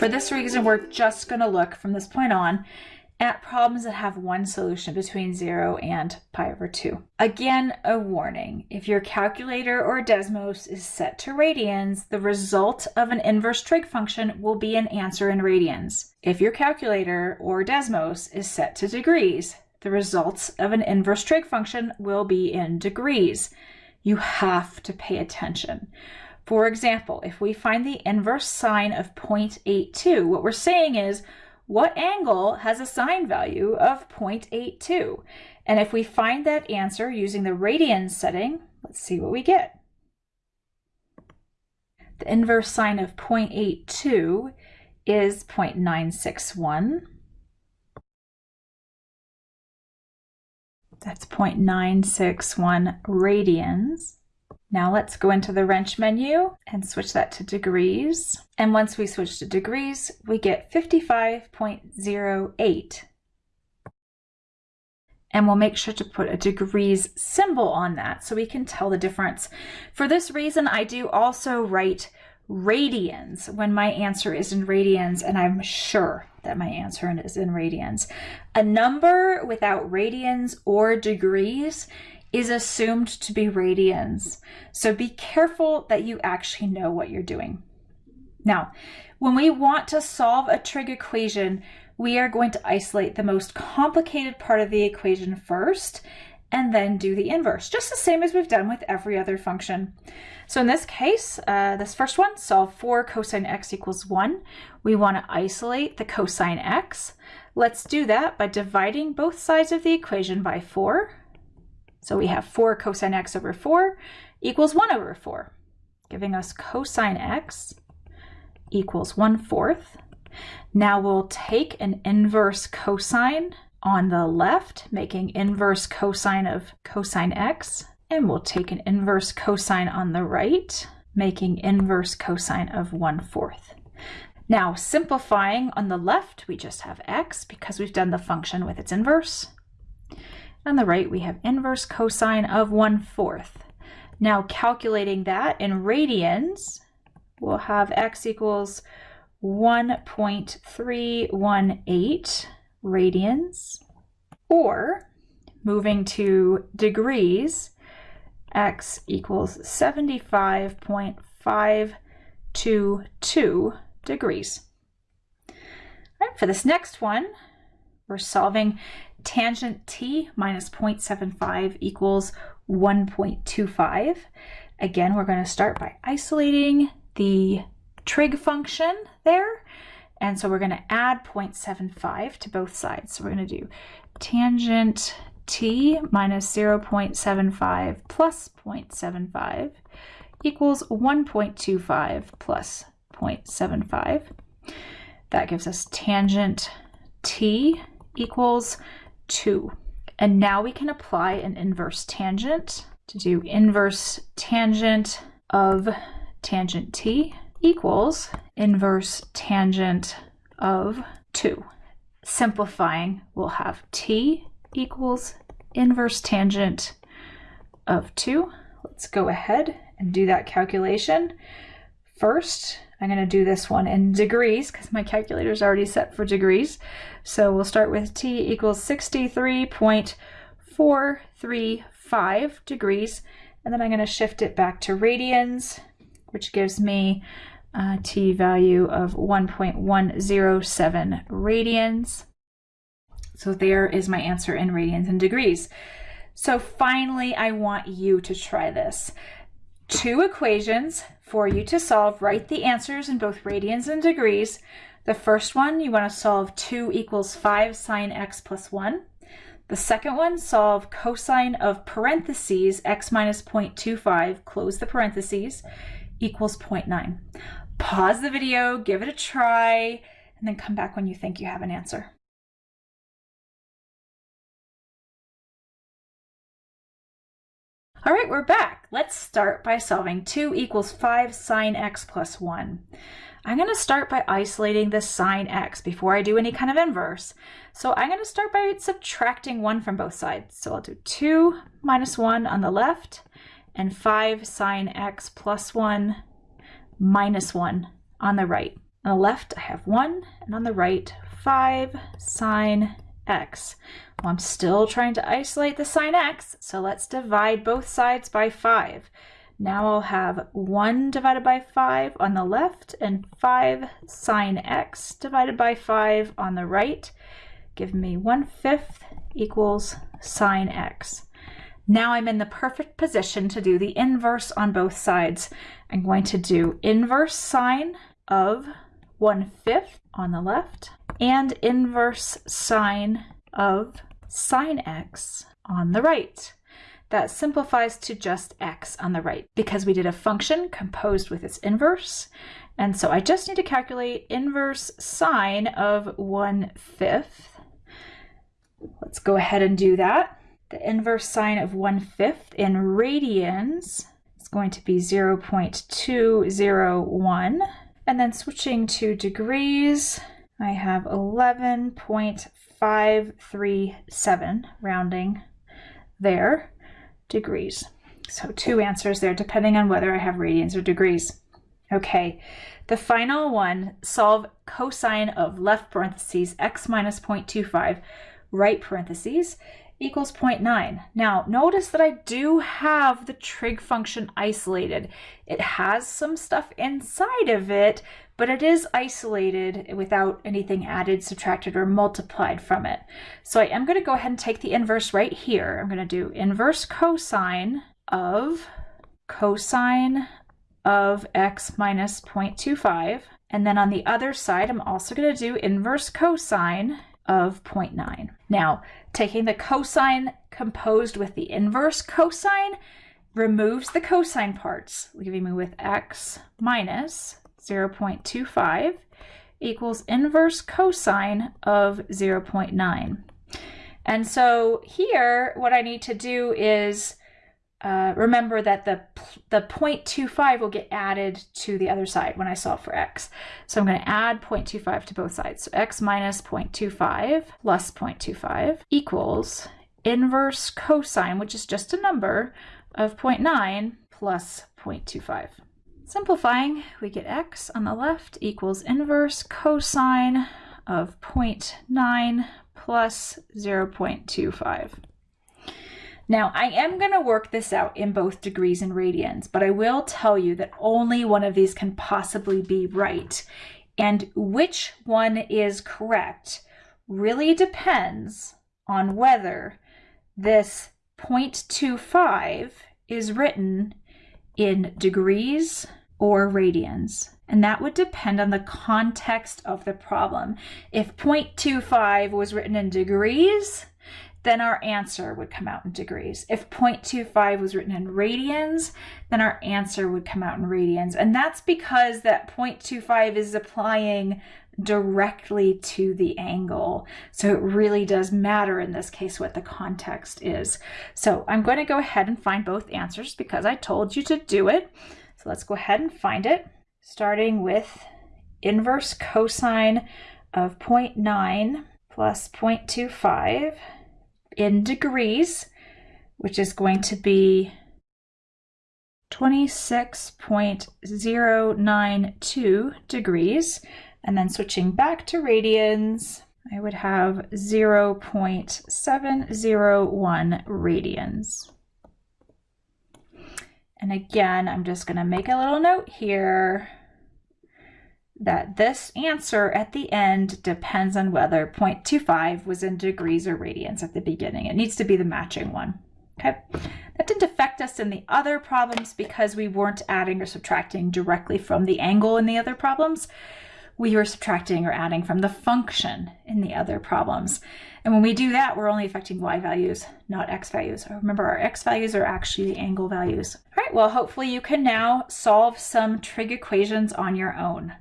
For this reason, we're just going to look from this point on at problems that have one solution between 0 and pi over 2. Again, a warning. If your calculator or Desmos is set to radians, the result of an inverse trig function will be an answer in radians. If your calculator or Desmos is set to degrees, the results of an inverse trig function will be in degrees. You have to pay attention. For example, if we find the inverse sine of 0.82, what we're saying is what angle has a sine value of 0.82? And if we find that answer using the radians setting, let's see what we get. The inverse sine of 0.82 is 0.961. That's 0.961 radians. Now let's go into the wrench menu and switch that to degrees. And once we switch to degrees, we get 55.08. And we'll make sure to put a degrees symbol on that so we can tell the difference. For this reason, I do also write radians when my answer is in radians, and I'm sure that my answer is in radians. A number without radians or degrees is assumed to be radians. So be careful that you actually know what you're doing. Now, when we want to solve a trig equation, we are going to isolate the most complicated part of the equation first and then do the inverse, just the same as we've done with every other function. So in this case, uh, this first one, solve for cosine x equals 1. We want to isolate the cosine x. Let's do that by dividing both sides of the equation by 4 so we have 4 cosine x over 4 equals 1 over 4, giving us cosine x equals 1 fourth. Now we'll take an inverse cosine on the left, making inverse cosine of cosine x, and we'll take an inverse cosine on the right, making inverse cosine of 1 fourth. Now simplifying on the left, we just have x because we've done the function with its inverse. On the right, we have inverse cosine of 1 fourth. Now calculating that in radians, we'll have x equals 1.318 radians, or moving to degrees, x equals 75.522 degrees. All right, for this next one, we're solving tangent t minus 0.75 equals 1.25. Again, we're going to start by isolating the trig function there. And so we're going to add 0.75 to both sides. So we're going to do tangent t minus 0.75 plus 0.75 equals 1.25 plus 0.75. That gives us tangent t equals 2. And now we can apply an inverse tangent to do inverse tangent of tangent t equals inverse tangent of 2. Simplifying, we'll have t equals inverse tangent of 2. Let's go ahead and do that calculation. First, I'm going to do this one in degrees because my calculator is already set for degrees. So we'll start with t equals 63.435 degrees. And then I'm going to shift it back to radians, which gives me a t value of 1.107 radians. So there is my answer in radians and degrees. So finally, I want you to try this. Two equations, for you to solve, write the answers in both radians and degrees. The first one, you want to solve 2 equals 5 sine x plus 1. The second one, solve cosine of parentheses x minus 0.25, close the parentheses, equals 0.9. Pause the video, give it a try, and then come back when you think you have an answer. All right, we're back. Let's start by solving 2 equals 5 sine x plus 1. I'm going to start by isolating the sine x before I do any kind of inverse. So I'm going to start by subtracting 1 from both sides. So I'll do 2 minus 1 on the left and 5 sine x plus 1 minus 1 on the right. On the left, I have 1, and on the right, 5 sine x. Well, I'm still trying to isolate the sine x, so let's divide both sides by 5. Now I'll have 1 divided by 5 on the left and 5 sine x divided by 5 on the right, Give me 1 fifth equals sine x. Now I'm in the perfect position to do the inverse on both sides. I'm going to do inverse sine of 1 fifth on the left and inverse sine of sine x on the right. That simplifies to just x on the right because we did a function composed with its inverse. And so I just need to calculate inverse sine of 1 fifth. Let's go ahead and do that. The inverse sine of 1 fifth in radians is going to be 0 0.201. And then switching to degrees, I have 11.537 rounding there degrees. So two answers there, depending on whether I have radians or degrees. Okay, the final one, solve cosine of left parentheses x minus 0.25, right parentheses, equals 0.9. Now, notice that I do have the trig function isolated. It has some stuff inside of it, but it is isolated without anything added, subtracted, or multiplied from it. So I am going to go ahead and take the inverse right here. I'm going to do inverse cosine of cosine of x minus 0.25. And then on the other side, I'm also going to do inverse cosine of 0.9. Now, taking the cosine composed with the inverse cosine removes the cosine parts, leaving me with x minus 0.25 equals inverse cosine of 0.9. And so here, what I need to do is uh, remember that the, the 0.25 will get added to the other side when I solve for x. So I'm going to add 0.25 to both sides. So x minus 0.25 plus 0.25 equals inverse cosine, which is just a number, of 0.9 plus 0.25. Simplifying, we get x on the left equals inverse cosine of 0.9 plus 0.25. Now, I am going to work this out in both degrees and radians, but I will tell you that only one of these can possibly be right. And which one is correct really depends on whether this 0.25 is written in degrees or radians. And that would depend on the context of the problem. If 0.25 was written in degrees, then our answer would come out in degrees. If 0.25 was written in radians, then our answer would come out in radians. And that's because that 0.25 is applying directly to the angle. So it really does matter in this case what the context is. So I'm going to go ahead and find both answers because I told you to do it. So let's go ahead and find it, starting with inverse cosine of 0.9 plus 0.25 in degrees, which is going to be 26.092 degrees. And then switching back to radians, I would have 0.701 radians. And again, I'm just going to make a little note here that this answer at the end depends on whether 0.25 was in degrees or radians at the beginning. It needs to be the matching one. Okay, that didn't affect us in the other problems because we weren't adding or subtracting directly from the angle in the other problems. We were subtracting or adding from the function in the other problems. And when we do that, we're only affecting y values, not x values. Remember, our x values are actually the angle values. All right, well, hopefully you can now solve some trig equations on your own.